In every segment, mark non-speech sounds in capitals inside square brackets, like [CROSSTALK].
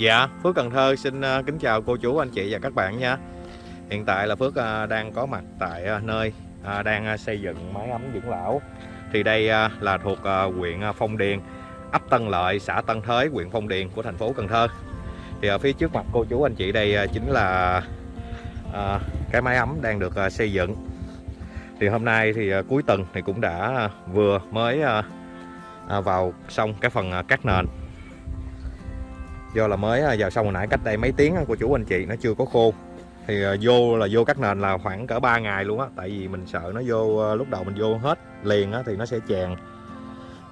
Dạ, Phước Cần Thơ xin ờ, kính chào cô chú, anh chị và các bạn nha. Hiện tại là Phước ờ, đang có mặt tại ờ, nơi đang xây dựng máy ấm dưỡng lão. Thì đây là thuộc huyện Phong Điền, ấp Tân Lợi, xã Tân Thới, huyện Phong Điền của thành phố Cần Thơ. Thì ở phía trước mặt cô chú, anh chị đây chính là cái máy ấm đang được xây dựng. Thì hôm nay thì cuối tuần thì cũng đã vừa mới vào xong cái phần cắt nền do là mới vào xong hồi nãy cách đây mấy tiếng của chủ anh chị nó chưa có khô. Thì ờ, vô là vô cắt nền là khoảng cỡ 3 ngày luôn á, tại vì mình sợ nó vô ờ, lúc đầu mình vô hết liền á thì nó sẽ chèn.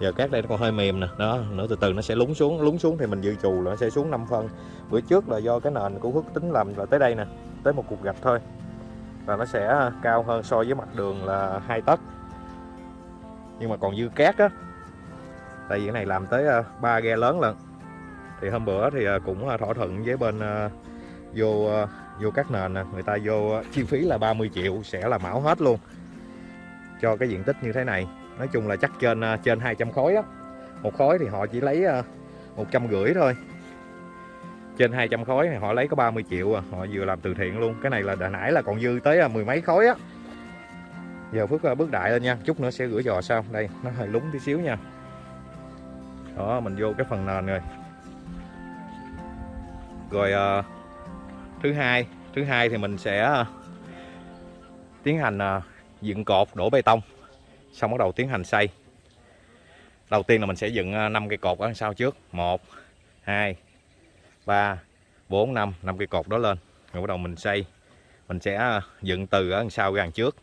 Giờ cát đây nó còn hơi mềm nè, đó, nữa từ từ nó sẽ lún xuống lún xuống thì mình dự trù là nó sẽ xuống 5 phân. Bữa trước là do cái nền của hước tính làm là tới đây nè, tới một cục gạch thôi. Và nó sẽ ờ, cao hơn so với mặt đường là hai tấc. Nhưng mà còn dư cát á, tại vì cái này làm tới ba ghe lớn lần thì hôm bữa thì à, cũng à, thỏa thuận với bên à, vô vô các nền người ta vô chi phí là 30 triệu, sẽ là mão hết luôn. Cho cái diện tích như thế này. Nói chung là chắc trên trên 200 khối á một khối thì họ chỉ lấy một trăm rưỡi thôi. Trên 200 khối thì họ lấy có 30 triệu à. họ vừa làm từ thiện luôn. Cái này là đã nãy là còn dư tới mười mấy khối á. Giờ Phước bước đại lên nha. Chút nữa sẽ rửa giò sau. Đây, nó hơi lúng tí xíu nha. Đó, mình vô cái phần nền rồi rồi uh, thứ hai thứ hai thì mình sẽ uh, tiến hành uh, dựng cột đổ bê tông. Xong bắt đầu tiến hành xây. Đầu tiên là mình sẽ dựng uh, 5 cây cột ở sau trước. 1 2 3 4 5 5 cây cột đó lên. Rồi bắt đầu mình xây. Mình sẽ uh, dựng từ ở sau ra trước.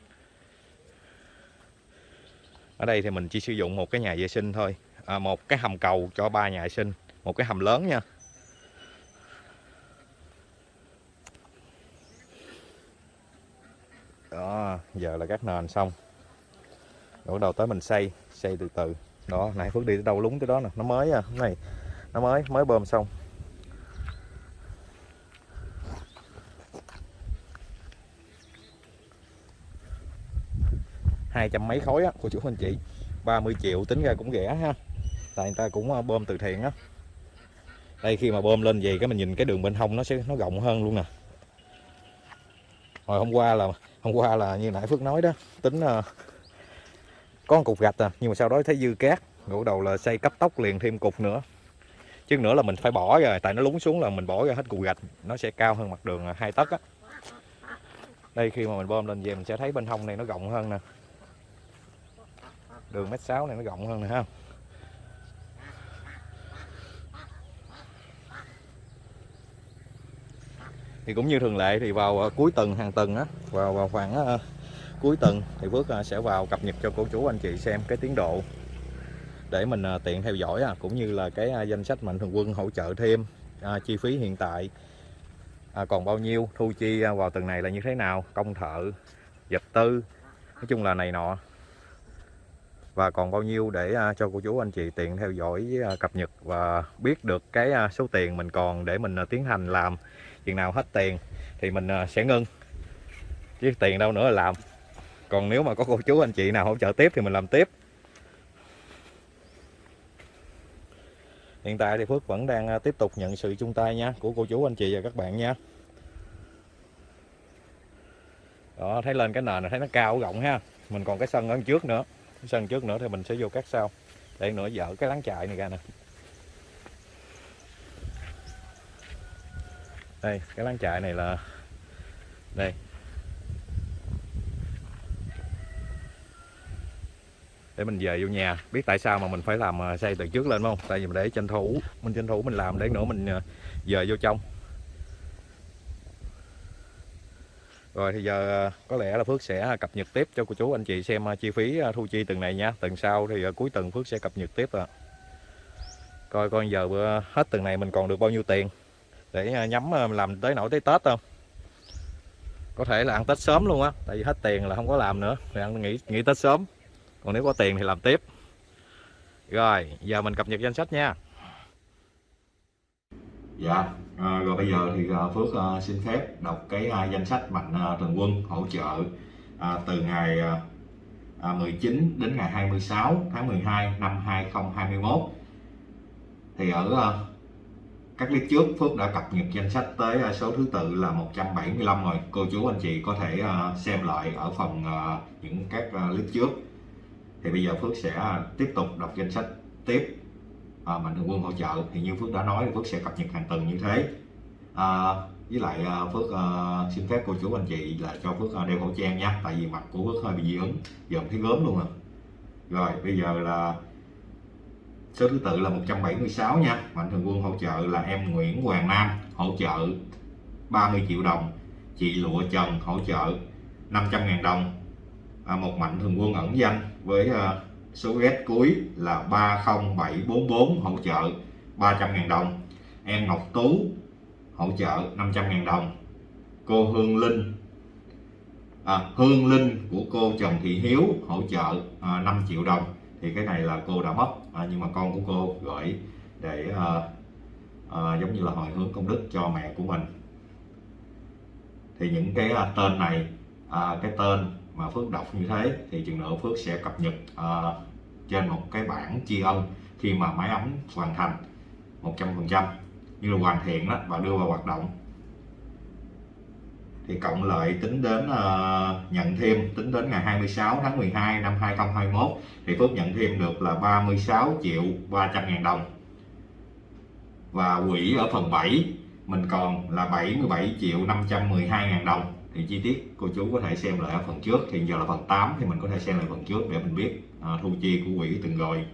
Ở đây thì mình chỉ sử dụng một cái nhà vệ sinh thôi. À, một cái hầm cầu cho ba nhà vệ sinh. Một cái hầm lớn nha đó giờ là các nền xong. Rồi đầu tới mình xây xây từ từ. Đó nãy phước đi tới đâu lúng tới đó nè. Nó mới à này, nó mới mới bơm xong. Hai trăm mấy khối á, của chủ anh chị. 30 triệu, tính ra cũng rẻ ha. Tại người ta cũng à, bơm từ thiện á. Đây, khi mà bơm lên gì cái mình nhìn cái đường bên hông nó sẽ, nó rộng hơn luôn nè hồi hôm qua là hôm qua là như nãy Phước nói đó tính uh, có một cục gạch à nhưng mà sau đó thấy dư cát ngủ đầu là xây cấp tốc liền thêm cục nữa. Chứ nữa là mình phải bỏ rồi tại nó lún xuống là mình bỏ ra hết cục gạch nó sẽ cao hơn mặt đường à, hai tấc á. Đây khi mà mình bơm lên về mình sẽ thấy bên hông này nó rộng hơn nè. Đường mét sáu này nó rộng hơn nè ha. Thì cũng như thường lệ thì vào ờ, cuối tuần hàng tuần á vào vào khoảng uh, cuối tuần thì Phước uh, sẽ vào cập nhật cho cô chú anh chị xem cái tiến độ để mình uh, tiện theo dõi à, cũng như là cái uh, danh sách mạnh thường quân hỗ trợ thêm uh, chi phí hiện tại. Uh, còn bao nhiêu thu chi uh, vào tuần này là như thế nào công thợ vật tư nói chung là này nọ. Và còn bao nhiêu để cho cô chú anh chị tiện theo dõi cập nhật và biết được cái số tiền mình còn để mình tiến hành làm chừng nào hết tiền thì mình ờ, sẽ ngưng. Chứ tiền đâu nữa là làm. Còn nếu mà có cô chú anh chị nào hỗ trợ tiếp thì mình làm tiếp. Hiện tại thì Phước vẫn đang ờ, tiếp tục nhận sự chung tay nha, của cô chú anh chị và các bạn nha. Đó, thấy lên cái nền này thấy nó cao rộng ha. Mình còn cái sân ở trước nữa. Cái sân trước nữa thì mình sẽ vô cắt sau. Để nữa dở cái láng chạy này ra nè. Đây, cái láng trại này là đây. Để mình về vô nhà, biết tại sao mà mình phải làm à, xây từ trước lên không? Tại vì mình để tranh thủ mình tranh thủ mình làm, để nữa mình à, về vô trong. Rồi thì giờ à, có lẽ là Phước sẽ cập nhật tiếp cho cô chú anh chị xem chi phí thu chi từng này nha. Tuần sau thì cuối tuần Phước sẽ cập nhật tiếp à coi coi giờ hết tuần này mình còn được bao nhiêu tiền để à, nhắm à, làm tới nổi tới Tết không? Có thể là ăn Tết sớm luôn á tại vì hết tiền là không có làm nữa thì ăn nghỉ nghỉ Tết sớm. Còn nếu có tiền thì làm tiếp. Rồi giờ mình cập nhật danh sách nha. Dạ à, rồi bây giờ thì à, Phước uh, xin phép đọc cái uh, danh sách mạnh uh, thường quân hỗ trợ uh, từ ngày uh, 19 đến ngày 26 tháng 12 năm 2021 thì ở uh, các clip trước Phước đã cập nhật danh sách tới à, số thứ tự là 175 rồi. Cô chú anh chị có thể à, xem lại ở phần à, những các clip trước. Thì bây giờ Phước sẽ tiếp tục đọc danh sách tiếp. À, mạnh thường quân hỗ trợ. Thì như Phước đã nói Phước sẽ cập nhật hàng tuần như thế. À, với lại Phước à, xin phép cô chú anh chị là cho Phước đeo khẩu trang nha. Tại vì mặt của Phước hơi bị dị ứng. Giờ thấy gớm luôn à. Rồi bây giờ là số thứ tự là 176 nha. Mạnh thường quân hỗ trợ là em Nguyễn Hoàng Nam hỗ trợ 30 triệu đồng. Chị Lụa Trần hỗ trợ 500.000 đồng. À, một mạnh thường quân ẩn danh với uh, số ghét cuối là 30744 hỗ trợ 300.000 đồng. Em Ngọc Tú hỗ trợ 500.000 đồng. Cô Hương Linh à, Hương Linh của cô Trần Thị Hiếu hỗ trợ à, 5 triệu đồng. Thì cái này là cô đã mất à, nhưng mà con của cô gửi để à, à, giống như là hồi hướng công đức cho mẹ của mình. Thì những cái à, tên này à, cái tên mà Phước đọc như thế thì chừng nữa Phước sẽ cập nhật à, trên một cái bảng tri ân khi mà máy ấm hoàn thành 100% như là hoàn thiện đó và đưa vào hoạt động thì cộng lại tính đến uh, nhận thêm tính đến ngày 26 tháng 12 năm 2021 thì Phước nhận thêm được là 36 triệu 300 ngàn đồng. Và quỹ ở phần 7 mình còn là 77 triệu 512 ngàn đồng. Thì chi tiết cô chú có thể xem lại ở phần trước thì giờ là phần 8 thì mình có thể xem lại phần trước để mình biết uh, thu chi của quỹ từng rồi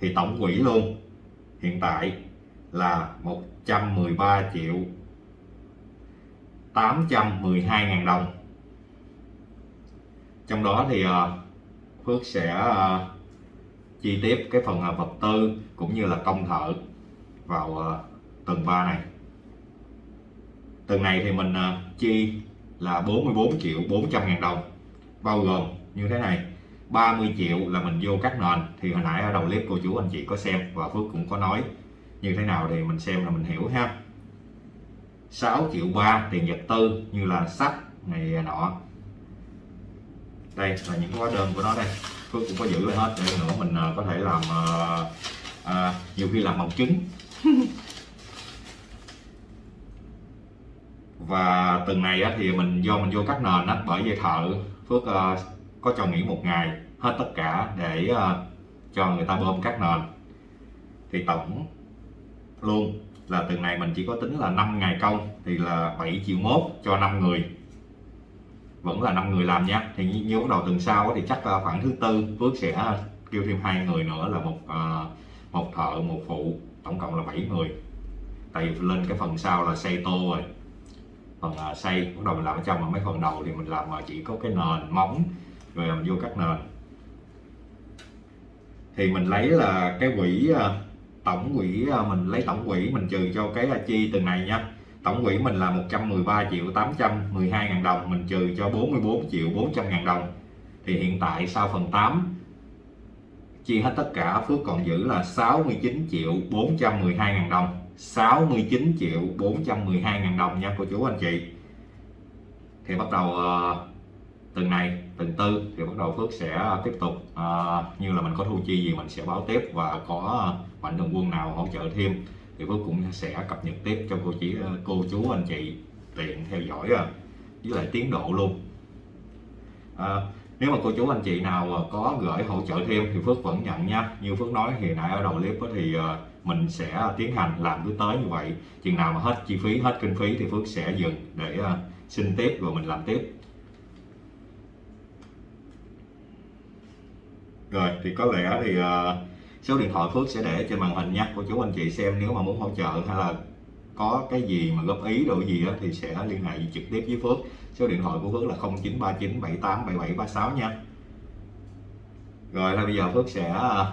thì tổng quỹ luôn hiện tại là 113 triệu 812.000 đồng. Trong đó thì ờ, Phước sẽ ờ, chi tiếp cái phần ờ, vật tư cũng như là công thợ vào tầng 3 này. Tầng này thì mình chi là 44 triệu 400 ngàn đồng, bao gồm như thế này 30 triệu là mình vô các nền. Thì hồi nãy ở đầu clip cô chú anh chị có xem và Phước cũng có nói như thế nào thì mình xem là mình hiểu ha. 6 triệu ba tiền vật tư như là sắt này nọ. Đây là những hóa đơn của nó đây. Phước cũng có giữ lại hết để nữa mình à, có thể làm à, à, nhiều khi làm bằng chứng. [LAUGHS] Và từng này á, thì mình do mình vô các nền á, bởi vì thợ Phước uh, có cho nghỉ một ngày hết tất cả để uh, cho người ta bơm các nền. Thì tổng luôn là tuần này mình chỉ có tính là 5 ngày công thì là 7 triệu mốt cho 5 người. Vẫn là 5 người làm nha. Thì như bắt đầu tuần sau thì chắc là khoảng thứ tư Phước sẽ kêu thêm hai người nữa là một à, một thợ, một phụ, tổng cộng là 7 người. Tại vì lên cái phần sau là xây tô rồi. Phần à, xây, bắt đầu mình làm ở trong mà mấy phần đầu thì mình làm mà chỉ có cái nền móng, rồi làm vô các nền. Thì mình lấy là cái quỹ à, tổng quỹ à, mình lấy tổng quỹ mình trừ cho cái à, chi từng này nha. Tổng quỹ mình là 113 triệu 812 ngàn đồng mình trừ cho 44 triệu 400 ngàn đồng. Thì hiện tại sau phần 8 chia hết tất cả Phước còn giữ là 69 triệu 412 ngàn đồng. 69 triệu 412 ngàn đồng nha cô chú anh chị. Thì bắt đầu à, từng này từng tư thì bắt đầu Phước sẽ tiếp tục uh, như là mình có thu chi gì mình sẽ báo tiếp và có mạnh thường quân nào hỗ trợ thêm thì Phước cũng sẽ cập nhật tiếp cho cô chỉ ờ, cô chú anh chị tiện theo dõi ờ, với lại tiến độ luôn. À, nếu mà cô chú anh chị nào có gửi hỗ trợ thêm thì Phước vẫn nhận nha. Như Phước nói hiện nãy ở đầu clip thì mình sẽ tiến hành làm cứ tới như vậy. Chừng nào mà hết chi phí hết kinh phí thì Phước sẽ dừng để xin tiếp rồi mình làm tiếp. Rồi thì có lẽ thì uh, số điện thoại Phước sẽ để trên màn hình nha cô chú anh chị xem nếu mà muốn hỗ trợ hay là có cái gì mà góp ý đổi gì đó thì sẽ liên hệ trực tiếp với Phước. Số điện thoại của Phước là 0939 78 7736 nha. Rồi là bây giờ Phước sẽ à,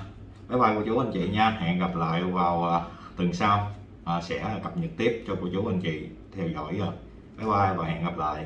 bye bye cô chú anh chị nha. Hẹn gặp lại vào à, tuần sau. À, sẽ cập nhật tiếp cho cô chú anh chị theo dõi rồi bye bye và hẹn gặp lại.